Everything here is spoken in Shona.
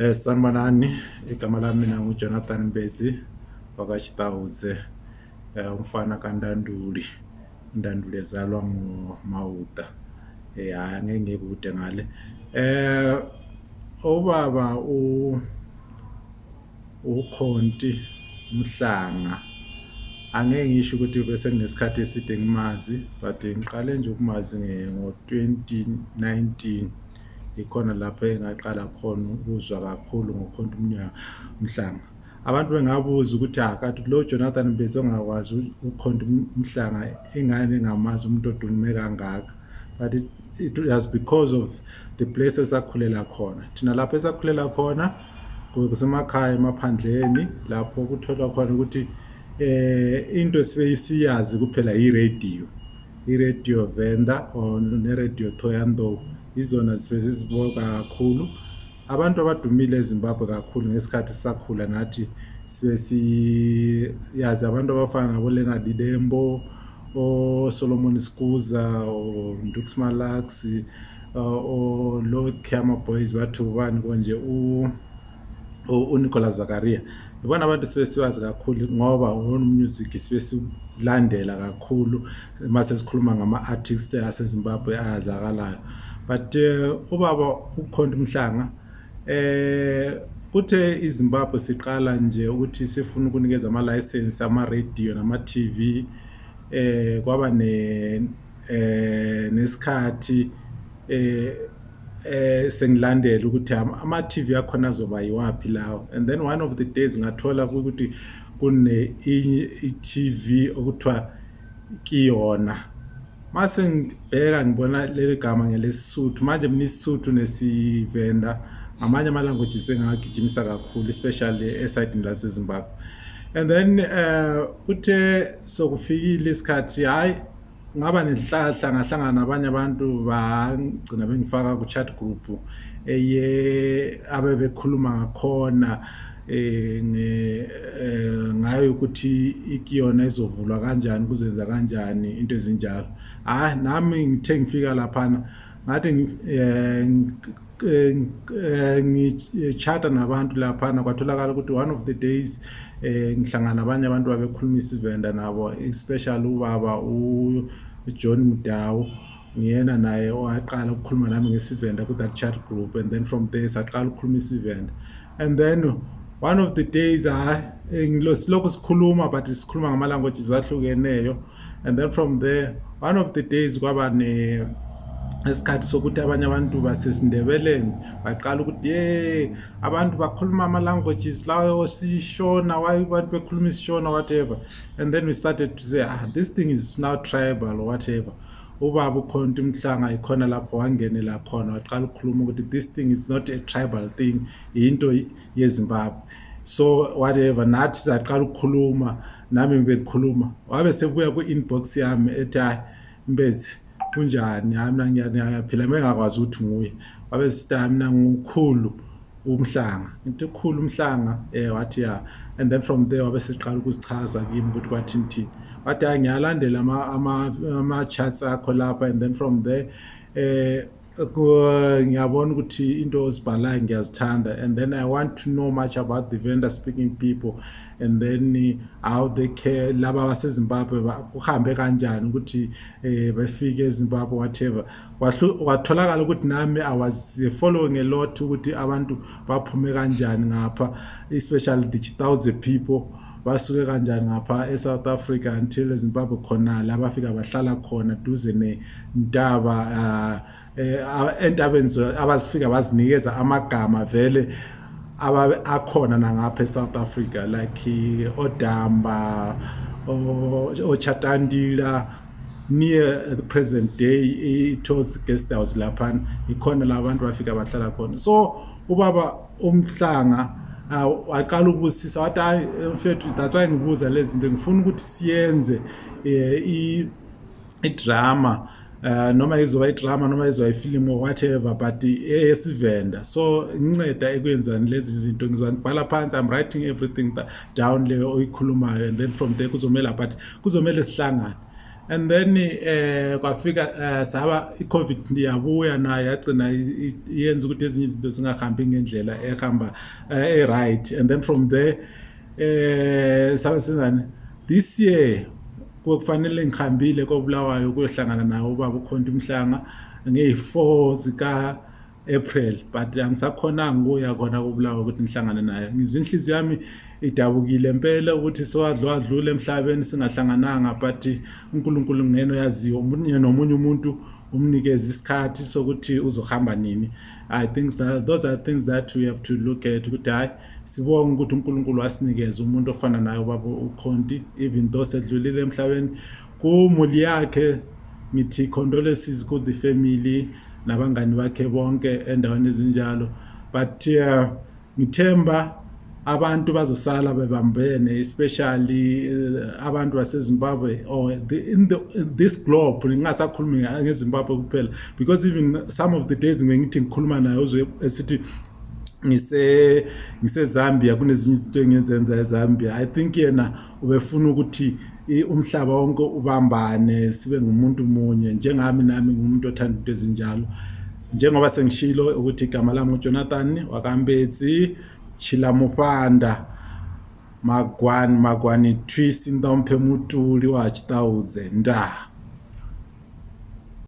Eh sanibonani igama lami mina nguJonathan Mbezi wakwaChitawuze eh umfana kaNdanduli. uNdanduli ezalwa ngoMawuda. Eh hayi angeke ngekude ngale. Eh ubaba u ukhonti umhlanga angeke ngisho ukuthi bese kunesikhathi eside ngimazi but ngiqale nje ukumazi ngo-2019 ikhona lapho engaqala khona ukuzwa kakhulu ngokhonto umhlanga. Abantu bengabuza ukuthi akade lo Jonathan Mbezi ongakwazi ukhonto umhlanga ingane engamazi umuntu odume kangaka? But it, was because of the place esakhulela khona. Thina lapho esakhulela khona kusemakhaya emaphandleni lapho kutholwa khona ukuthi eh into sibe siyazi kuphela i-radio. I-radio venda or ne-radio toyando izona sibe siziboka kakhulu. Abantu abadumile ezimbabwe kakhulu ngesikhathi sisakhula nathi sibe siyazi abantu abafana nabo-leonard dembo osolomon skuza ondux malax olo cama boys bathu bani konje? Unicolas zakaria. Ibona abantu sibe siwazi kakhulu ngoba music sibe silandela kakhulu mase sikhuluma ngama-artists asezimbabwe ayazakalayo but uh, ubaba ukhonto umhlanga eh kuthe izimbabwe siqala nje ukuthi sifuna ukunikeza ama-license ama-radio nama-tv eh kwaba ne eh nesikhathi eh eh sengilandela ukuthi ama-TV akhona azoba yiwaphi lawo. And then one of the days ngathola ukuthi kune i-TV okuthiwa kiyona. Mase ngibheka ngibona leli gama ngelesisuthu manje mina isisuthu nesivenda ngamanye ama-languages engagijimisa kakhulu especially esayidini lasezimbabwe and then uh uthe sokufikile isikhathi hayi ngaba nenhlahla ngahlangana nabanye abantu bagcina bengifaka ku-chat group eye abe bekhuluma ngakhona. Ngayo ukuthi ikiyona izovulwa kanjani kuzenza kanjani into ezinjalo. Hayi nami ngithe ngifika laphana ngathi ngichata nabantu laphana kwatholakala ukuthi one of the days eh ngihlangana nabanye abantu babekhuluma isivenda nabo especially ubaba uJohn Mudawu ngiyena naye owaqala ukukhuluma nami ngesivenda ku that chat group and then from there saqala ukukhuluma isivenda. And then one of the days hayi ngilokhu sikhuluma but sikhuluma ngama languages ahlukeneyo. And then from there one of the days kwaba ne esikhathi sokuthi abanye abantu basesindebeleni baqala ukuthi ye abantu bakhuluma ama-languages lawo sishona abantu bekhuluma isishona whatever. And then we started to say ah this thing is now tribal or whatever ubaba ukhonto umhlanga ikhona lapho wangenela khona waqala ukukhuluma ukuthi this thing is not a tribal thing into yezimbabwe. So whatever nathi saqala ukukhuluma nami bengikhuluma wabe sebuya ku-inbox yami ethi hayi mbezi kunjani? Hayi mina ngiyaphila bengakwazi ukuthi nguye wabe sithi hayi mina ngukhulu umhlanga. Into ekhulu umhlanga eh wathi ya and then from there wabe siqala ukusichaza kimi ukuthi kwathini thini wathi hayi ngiyalandela ama-charts akho lapha and then from there eh ngiyabona ukuthi into ozibhalayo ngiyazithanda and then i want to know much about the vendor speaking people and then how they care. Laba basezimbabwe kuhambe kanjani ukuthi um befike ezimbabwe whatever. Kwatholakala ukuthi nami i was following a lot ukuthi abantu baphume kanjani ngapha especially the chitauze people basuke kanjani ngapha e-south africa until ezimbabwe khonala abafika bahlala khona duze nentaba uh, eh entabeni abazifika bazinikeza amagama vele akhona nangapha eSouth Africa like odamba ochatandila near the present day ithos guest house lapha ikhona labantu bafika bahlala khona. So ubaba umhlanga waqala ukubusisa wathi hayi mfethu that's why ngibuza lezi zinto ngifuna ukuthi siyenze i-drama. uh, noma izoba idrama noma izoba ifilimu or whatever but eyesivenda. So inceda ekwenzani lezi zinto ngizoba ngibhala phansi i'm writing everything down le oyikhulumayo and then from there kuzomela but kuzomele sihlangane and then eh kwafika eh, saba i-covid yabuya nayo yagcina yenza ukuthi ezinye izinto zingahambi ngendlela ehamba eh, e-right. And then from there eh sabe singani this year kufanele ngihambile kobulawayo kuyohlangana nawo ubaba ukhonto umhlanga ngeyi-4 zika April but angisakhonanga ukuya khona kobulawayo ukuthi ngihlangane naye. Ngizwe inhliziyo yami idabukile impela ukuthi siwadlwa adlule emhlabeni singahlangananga but uNkulunkulu ngeno yaziyo omunye nomunye umuntu umnikeza isikhathi sokuthi uzohamba nini. I think that those are things that we have to look at ukuthi hayi sibonge ukuthi uNkulunkulu wasinikeza umuntu ofana naye ubaba ukhonti even though sedlulile emhlabeni. Kumuli yakhe ngithi condolences ku the family nabangani bakhe bonke endaweni ezinjalo. But uh, ngithemba abantu bazosala bebambene especially uh, abantu basezimbabwe or the, in, the, in this globe ngingasakhulumi ngezimbabwe kuphela. Because even some of the days ngithi ngikhuluma naye uzwe esithi ngise ngiseZambia kunezinye izinto engizenza eZambia. I think yena ubefuna ukuthi umhlaba wonke ubambane sibe ngumuntu munye. Njengami nami ngumuntu othanda into ezinjalo. Njengoba sengishilo ukuthi igama lami uJonathan wakambetsi Chilamupanda Magwani Magwani Twisi Ndomphe Mutuli wa Chitauze nda